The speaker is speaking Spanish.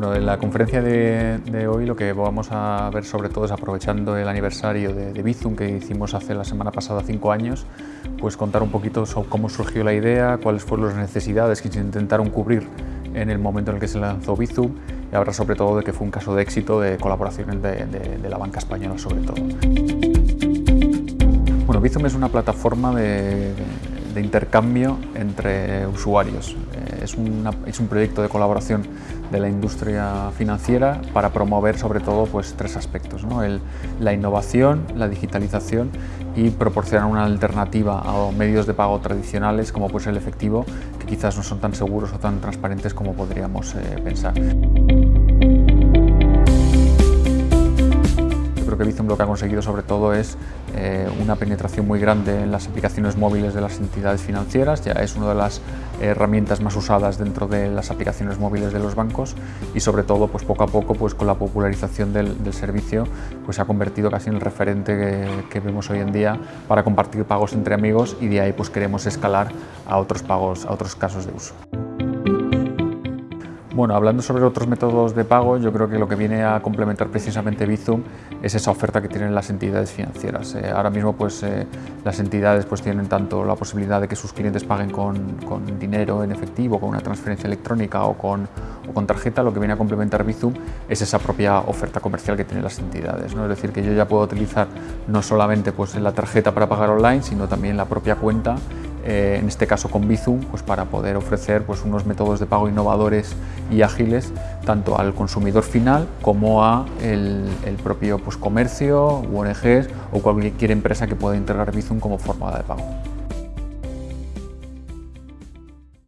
Bueno, en la conferencia de, hoy lo que vamos a ver sobre todo es aprovechando el aniversario de, Bizum que hicimos hace la semana pasada cinco años, pues contar un poquito sobre cómo surgió la idea, cuáles fueron las necesidades que se intentaron cubrir en el momento en el que se lanzó Bizum y hablar sobre todo de que fue un caso de éxito de colaboraciones de, de la banca española sobre todo. Bueno, Bizum es una plataforma de, intercambio entre usuarios. Eh, es, es, un proyecto de colaboración de la industria financiera para promover sobre todo pues, tres aspectos, ¿no? la innovación, la digitalización y proporcionar una alternativa a medios de pago tradicionales como pues, el efectivo que quizás no son tan seguros o tan transparentes como podríamos eh, pensar. Que Bizum lo que ha conseguido sobre todo es eh, una penetración muy grande en las aplicaciones móviles de las entidades financieras, ya es una de las herramientas más usadas dentro de las aplicaciones móviles de los bancos y sobre todo pues poco a poco pues con la popularización del, servicio pues se ha convertido casi en el referente que, que, vemos hoy en día para compartir pagos entre amigos y de ahí pues queremos escalar a otros pagos, a otros casos de uso. Bueno, hablando sobre otros métodos de pago, yo creo que lo que viene a complementar precisamente Bizum es esa oferta que tienen las entidades financieras. Eh, ahora mismo pues, eh, las entidades pues, tienen tanto la posibilidad de que sus clientes paguen con, con dinero en efectivo, con una transferencia electrónica o con, o con, tarjeta, lo que viene a complementar Bizum es esa propia oferta comercial que tienen las entidades. ¿no? Es decir, que yo ya puedo utilizar no solamente pues, la tarjeta para pagar online, sino también la propia cuenta eh, en este caso con Bizum, pues para poder ofrecer pues, unos métodos de pago innovadores y ágiles tanto al consumidor final como a el, propio pues, comercio, ONGs o cualquier empresa que pueda integrar Bizum como forma de pago.